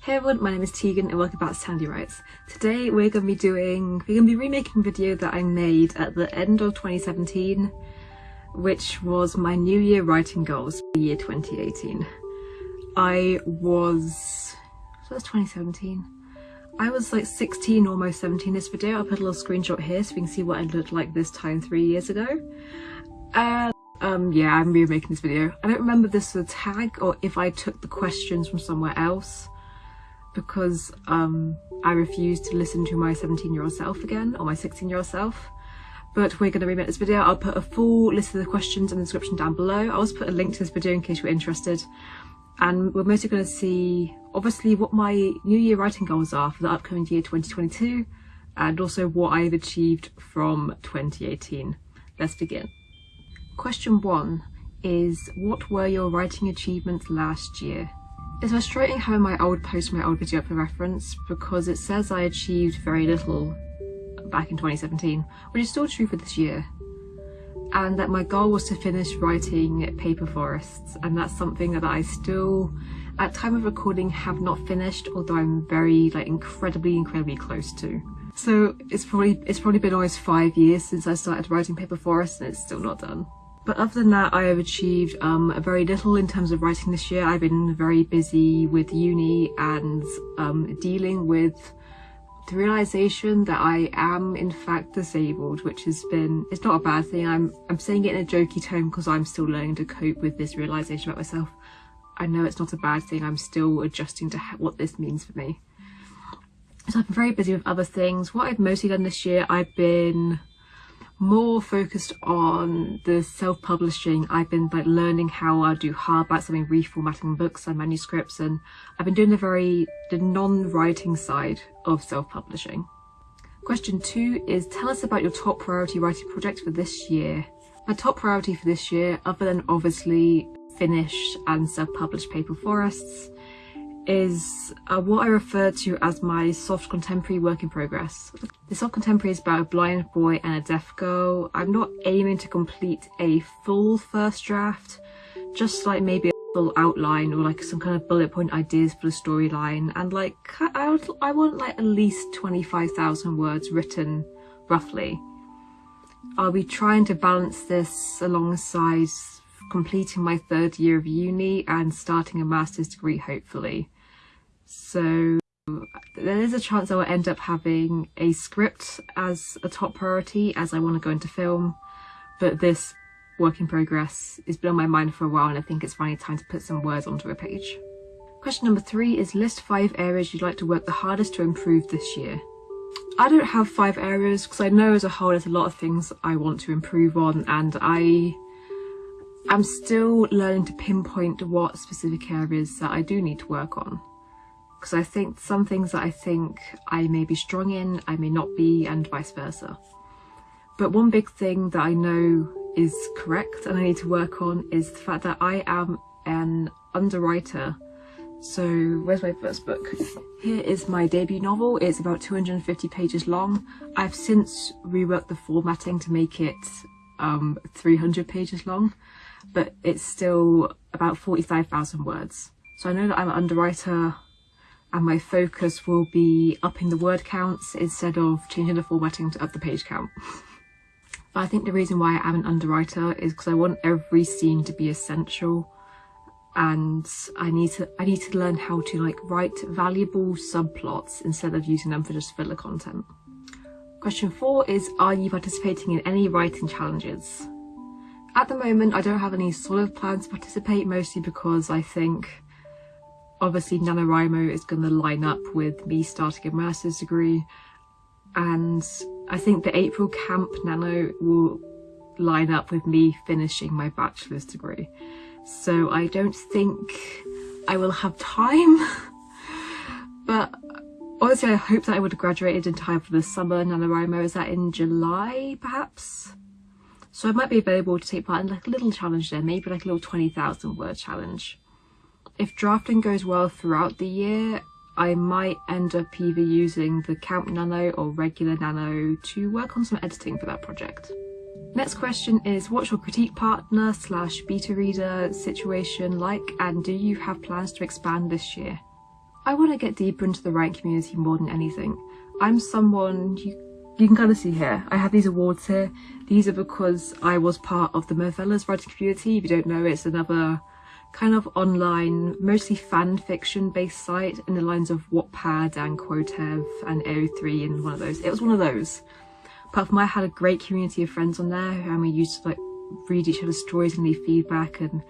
Hey everyone, my name is Tegan and welcome back to Sandy Writes. Today we're going to be doing, we're going to be remaking a video that I made at the end of 2017, which was my New Year writing goals for the year 2018. I was, so that's 2017. I was like 16, almost 17 this video. I'll put a little screenshot here so we can see what I looked like this time three years ago. And um, yeah, I'm remaking this video. I don't remember this was a tag or if I took the questions from somewhere else because um, I refuse to listen to my 17 year old self again or my 16 year old self. But we're going to remake this video. I'll put a full list of the questions in the description down below. I'll also put a link to this video in case you're interested. And we're mostly going to see, obviously, what my New Year writing goals are for the upcoming year 2022 and also what I've achieved from 2018. Let's begin. Question one is, what were your writing achievements last year? It's frustrating having my old post my old video up for reference because it says I achieved very little back in 2017, which is still true for this year. And that my goal was to finish writing Paper Forests, and that's something that I still, at time of recording, have not finished, although I'm very, like, incredibly, incredibly close to. So it's probably it's probably been almost five years since I started writing Paper Forests, and it's still not done. But other than that, I have achieved um, very little in terms of writing this year. I've been very busy with uni and um, dealing with the realization that I am in fact disabled, which has been, it's not a bad thing. I'm, I'm saying it in a jokey tone because I'm still learning to cope with this realization about myself. I know it's not a bad thing. I'm still adjusting to what this means for me. So I've been very busy with other things. What I've mostly done this year, I've been more focused on the self-publishing. I've been like learning how I do hardbacks, I've been reformatting books and manuscripts and I've been doing the very the non-writing side of self-publishing. Question two is tell us about your top priority writing project for this year. My top priority for this year, other than obviously finish and self-publish Paper Forests, is uh, what I refer to as my soft contemporary work in progress. The soft contemporary is about a blind boy and a deaf girl. I'm not aiming to complete a full first draft, just like maybe a full outline or like some kind of bullet point ideas for the storyline and like I, would, I want like at least 25,000 words written roughly. I'll be trying to balance this alongside completing my third year of uni and starting a master's degree hopefully. So there is a chance I will end up having a script as a top priority as I want to go into film, but this work in progress has been on my mind for a while and I think it's finally time to put some words onto a page. Question number three is list five areas you'd like to work the hardest to improve this year. I don't have five areas because I know as a whole there's a lot of things I want to improve on and I am still learning to pinpoint what specific areas that I do need to work on because I think some things that I think I may be strong in, I may not be, and vice versa. But one big thing that I know is correct and I need to work on is the fact that I am an underwriter. So where's my first book? Here is my debut novel. It's about 250 pages long. I've since reworked the formatting to make it um, 300 pages long, but it's still about 45,000 words. So I know that I'm an underwriter and my focus will be upping the word counts instead of changing the formatting to up the page count. But I think the reason why I am an underwriter is because I want every scene to be essential and I need to I need to learn how to like write valuable subplots instead of using them for just filler content. Question four is are you participating in any writing challenges? At the moment I don't have any solid plans to participate mostly because I think obviously NaNoWriMo is going to line up with me starting a master's degree and I think the April Camp Nano will line up with me finishing my bachelor's degree. So I don't think I will have time, but honestly I hope that I would have graduated in time for the summer NaNoWriMo. Is that in July perhaps? So I might be available to take part in like a little challenge there, maybe like a little 20,000 word challenge. If drafting goes well throughout the year, I might end up either using the Camp Nano or regular Nano to work on some editing for that project. Next question is what's your critique partner slash beta reader situation like and do you have plans to expand this year? I want to get deeper into the writing community more than anything. I'm someone, you, you can kind of see here, I have these awards here. These are because I was part of the Movellas writing community. If you don't know, it's another kind of online, mostly fan fiction based site in the lines of Wattpad and Quotev and AO3 and one of those. It was one of those. Apart from I had a great community of friends on there and we used to like read each other's stories and leave feedback and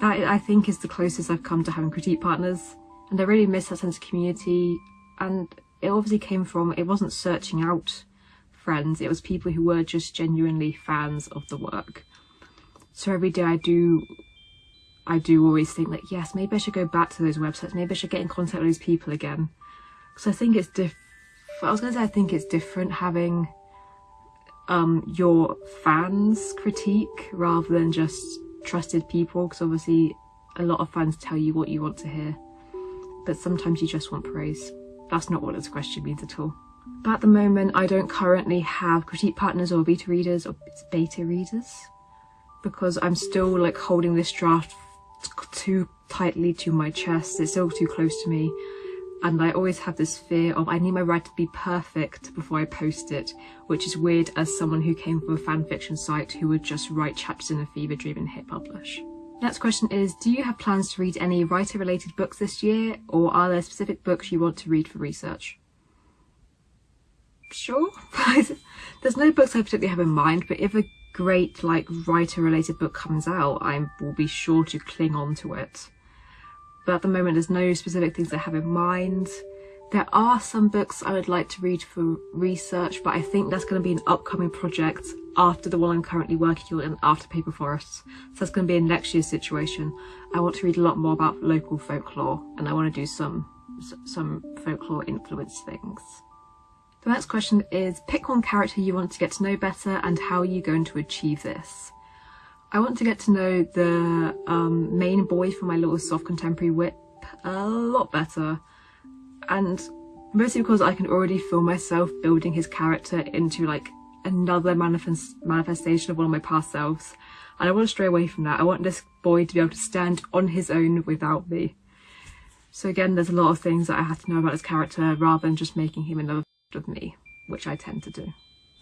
that I think is the closest I've come to having critique partners and I really miss that sense of community and it obviously came from it wasn't searching out friends it was people who were just genuinely fans of the work so every day I do I do always think like yes maybe I should go back to those websites maybe I should get in contact with those people again because I think it's diff I was gonna say I think it's different having um your fans critique rather than just trusted people because obviously a lot of fans tell you what you want to hear but sometimes you just want praise. That's not what this question means at all. But at the moment, I don't currently have critique partners or beta readers or beta readers because I'm still like holding this draft too tightly to my chest. It's all too close to me. And I always have this fear of I need my write to be perfect before I post it, which is weird as someone who came from a fanfiction site who would just write chapters in a fever dream and hit publish. Next question is, do you have plans to read any writer related books this year or are there specific books you want to read for research? Sure, there's no books I particularly have in mind, but if a great like writer related book comes out, I will be sure to cling on to it. But at the moment there's no specific things I have in mind. There are some books I would like to read for research, but I think that's going to be an upcoming project after the one I'm currently working on after Paper Forests. So that's going to be a next year's situation. I want to read a lot more about local folklore and I want to do some some folklore influenced things. The next question is pick one character you want to get to know better and how are you going to achieve this? I want to get to know the um, main boy from my little soft contemporary whip a lot better and mostly because I can already feel myself building his character into like another manifest manifestation of one of my past selves and I want to stray away from that. I want this boy to be able to stand on his own without me. So again, there's a lot of things that I have to know about his character rather than just making him another of me, which I tend to do.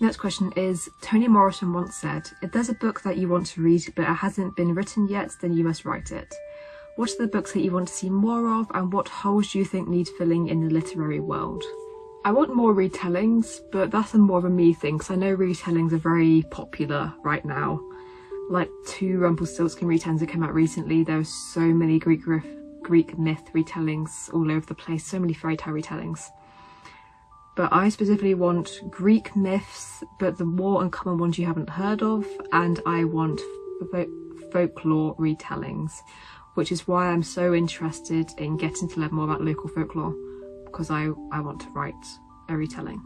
Next question is, Toni Morrison once said, if there's a book that you want to read but it hasn't been written yet, then you must write it. What are the books that you want to see more of and what holes do you think need filling in the literary world? I want more retellings, but that's a more of a me thing because I know retellings are very popular right now. Like two Rumpelstiltskin retellings that came out recently, there are so many Greek, Greek myth retellings all over the place, so many fairy tale retellings. But I specifically want Greek myths, but the more uncommon ones you haven't heard of, and I want folklore retellings which is why I'm so interested in getting to learn more about local folklore because I, I want to write a retelling.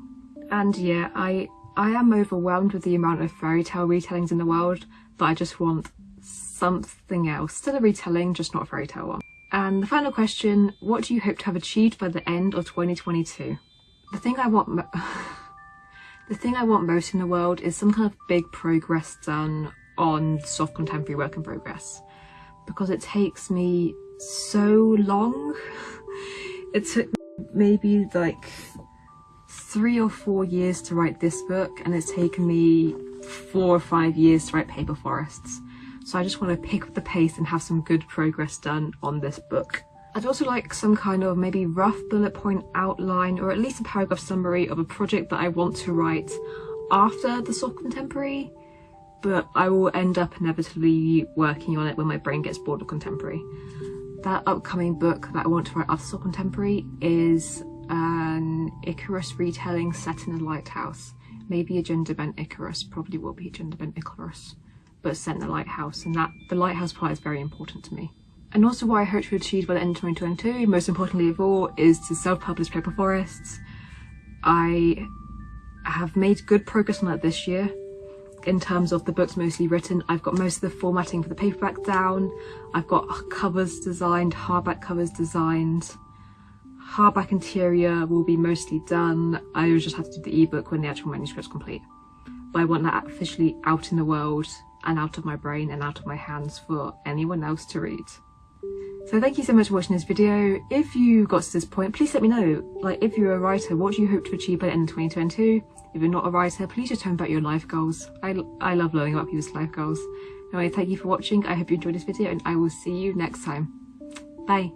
And yeah, I, I am overwhelmed with the amount of fairy tale retellings in the world that I just want something else. Still a retelling, just not a fairy tale one. And the final question, what do you hope to have achieved by the end of 2022? The thing I want the thing I want most in the world is some kind of big progress done on soft contemporary work in progress because it takes me so long. It took maybe like three or four years to write this book and it's taken me four or five years to write Paper Forests. So I just want to pick up the pace and have some good progress done on this book. I'd also like some kind of maybe rough bullet point outline or at least a paragraph summary of a project that I want to write after the soft contemporary but I will end up inevitably working on it when my brain gets bored of contemporary. That upcoming book that I want to write after contemporary is an Icarus retelling set in a lighthouse. Maybe a gender bent Icarus, probably will be a gender bent Icarus, but set in a lighthouse and that the lighthouse part is very important to me. And also what I hope to achieve by the end of 2022, most importantly of all, is to self-publish Paper Forests. I have made good progress on that this year in terms of the books mostly written. I've got most of the formatting for the paperback down. I've got covers designed, hardback covers designed. Hardback interior will be mostly done. I just have to do the ebook when the actual manuscript's complete. But I want that officially out in the world and out of my brain and out of my hands for anyone else to read. So thank you so much for watching this video. If you got to this point, please let me know. Like, if you're a writer, what do you hope to achieve by the end of 2022? If you're not a writer, please just tell me about your life goals. I, I love learning about people's life goals. Anyway, thank you for watching. I hope you enjoyed this video and I will see you next time. Bye.